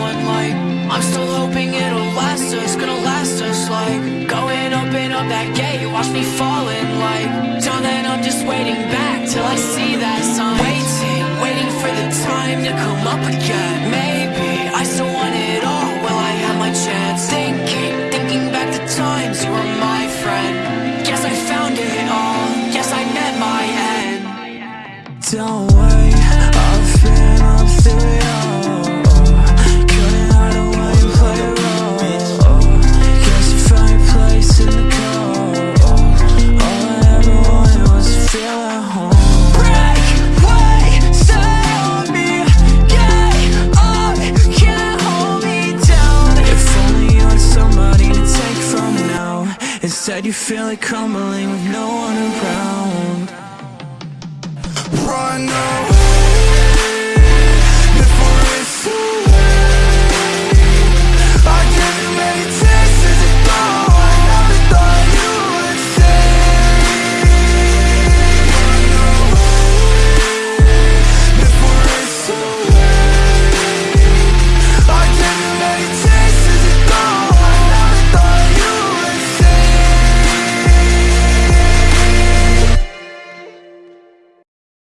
I'm still hoping it'll last us, gonna last us like Going up and up that gate, watch me falling like Till then I'm just waiting back till I see that sign. Waiting, waiting for the time to come up again. Maybe I still want it all, well I have my chance. Thinking, thinking back the times you were my friend. Guess I found it all, Guess I met my end. Don't Instead you feel it crumbling with no one around. Run